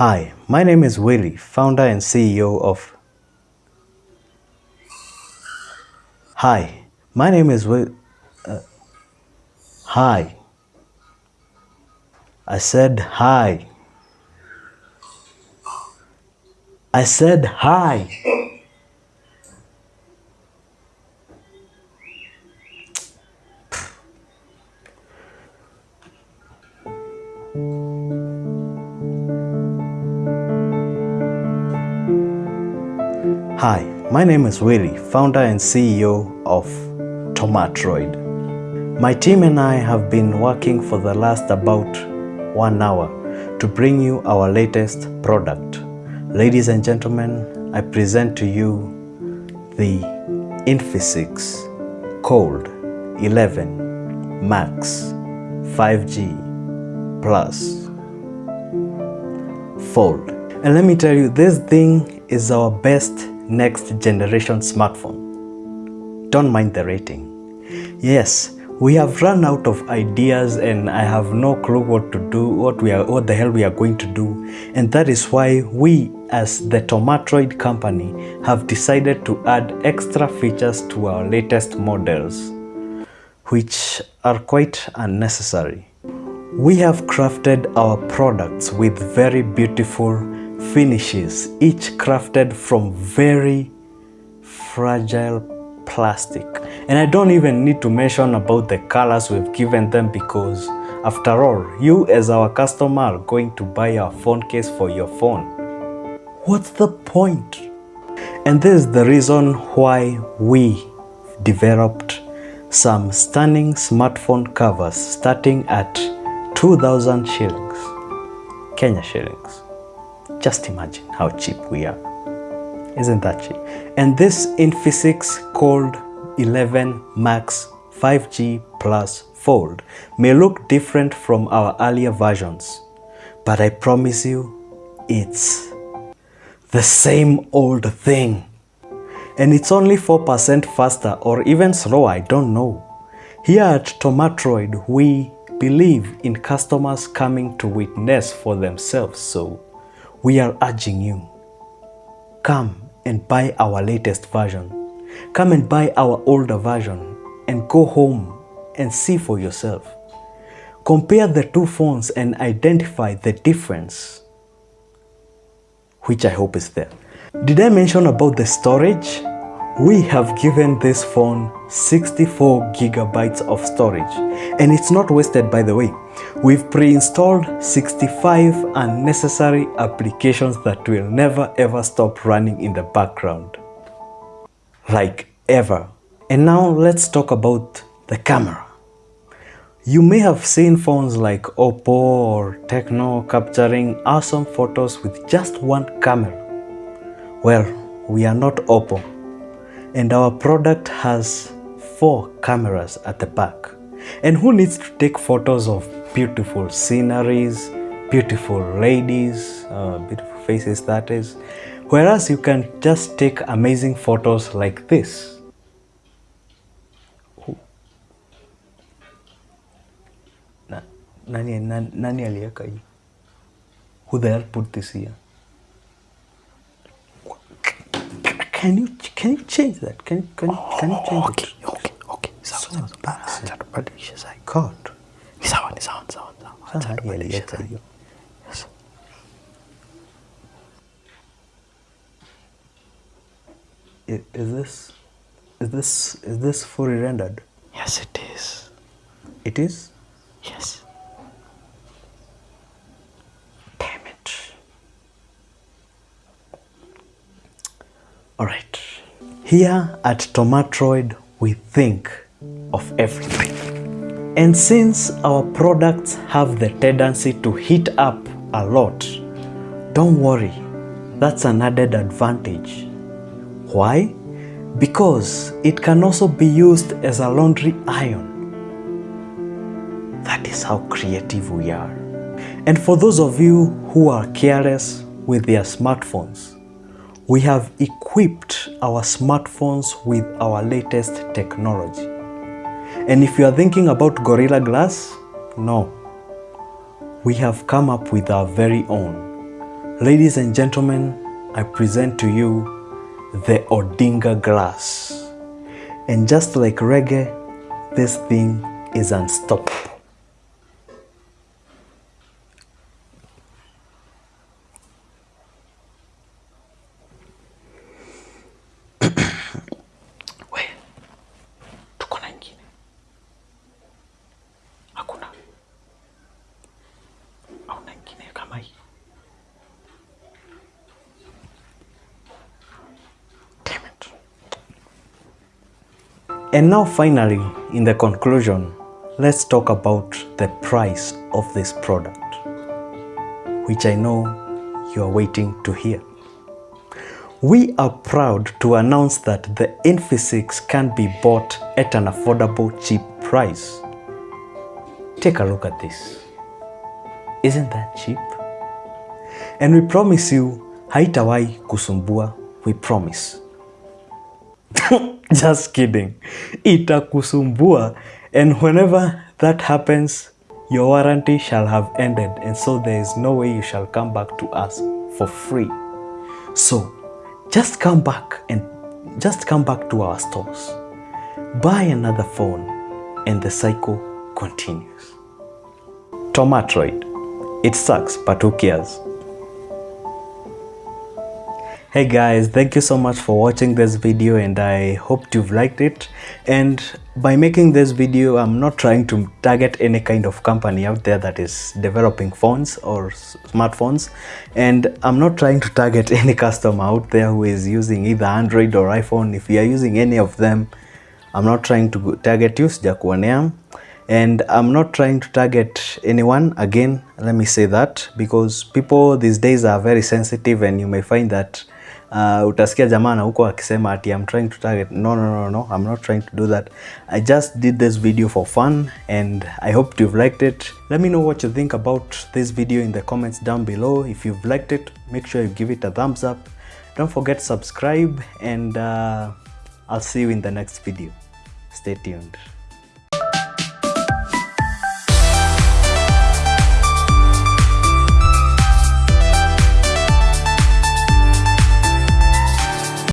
Hi, my name is Willie, founder and CEO of. Hi, my name is Will. Uh, hi. I said hi. I said hi. Hi, my name is Willie, founder and CEO of Tomatroid. My team and I have been working for the last about one hour to bring you our latest product. Ladies and gentlemen, I present to you the Infisix Cold 11 Max 5G Plus Fold. And let me tell you, this thing is our best next generation smartphone. Don't mind the rating. Yes, we have run out of ideas and I have no clue what to do, what we are, what the hell we are going to do. And that is why we as the Tomatroid company have decided to add extra features to our latest models, which are quite unnecessary. We have crafted our products with very beautiful finishes, each crafted from very fragile plastic. And I don't even need to mention about the colors we've given them because after all, you as our customer are going to buy a phone case for your phone. What's the point? And this is the reason why we developed some stunning smartphone covers starting at 2000 shillings, Kenya shillings. Just imagine how cheap we are. Isn't that cheap? And this Infisix Cold 11 Max 5G Plus Fold may look different from our earlier versions, but I promise you, it's the same old thing. And it's only 4% faster or even slower, I don't know. Here at Tomatroid, we believe in customers coming to witness for themselves, so we are urging you, come and buy our latest version. Come and buy our older version and go home and see for yourself. Compare the two phones and identify the difference, which I hope is there. Did I mention about the storage? We have given this phone 64 gigabytes of storage and it's not wasted by the way. We've pre-installed 65 unnecessary applications that will never ever stop running in the background. Like ever. And now let's talk about the camera. You may have seen phones like Oppo or Tecno capturing awesome photos with just one camera. Well, we are not Oppo and our product has four cameras at the back. And who needs to take photos of beautiful sceneries, beautiful ladies, uh, beautiful faces that is, whereas you can just take amazing photos like this. Nani, nani? Who the hell put this here? Can you can you change that? Can can can you change it? Sawa. Acha tubadilishe. God. Ni sawa, ni sawa, ni sawa, ni sawa. Acha tubadilishe aliweka Yes. I- Is this is this is this fully rendered? Yes, it is. It is? Yes. Damn it. Alright. Here at Tomatroid, we think of everything. And since our products have the tendency to heat up a lot, don't worry, that's an added advantage. Why? Because it can also be used as a laundry iron. That is how creative we are. And for those of you who are careless with their smartphones, we have equipped our smartphones with our latest technology. And if you are thinking about Gorilla Glass, no. We have come up with our very own Ladies and gentlemen, I present to you the Odinga glass. And just like reggae, this thing is unstoppable. And now, finally, in the conclusion, let's talk about the price of this product, which I know you are waiting to hear. We are proud to announce that the Infisix can be bought at an affordable, cheap price. Take a look at this. Isn't that cheap? And we promise you, haitawahi kusumbua, we promise. Just kidding. Itakusumbua. And whenever that happens, your warranty shall have ended. And so there is no way you shall come back to us for free. So just come back and just come back to our stores. Buy another phone and the cycle continues. Tomatroid. It sucks, but who cares? Hey guys, thank you so much for watching this video and I hope you've liked it. And by making this video, I'm not trying to target any kind of company out there that is developing phones or smartphones. And I'm not trying to target any customer out there who is using either Android or iPhone. If you are using any of them, I'm not trying to target you, sijakuonea. And I'm not trying to target anyone. Again, let me say that because people these days are very sensitive and you may find that uh, utasikia jamaa na huko akisema ati I'm trying to target. No, no, no, no. I'm not trying to do that. I just did this video for fun and I hope you've liked it. Let me know what you think about this video in the comments down below. If you've liked it, make sure you give it a thumbs up. Don't forget to subscribe and uh, I'll see you in the next video. Stay tuned.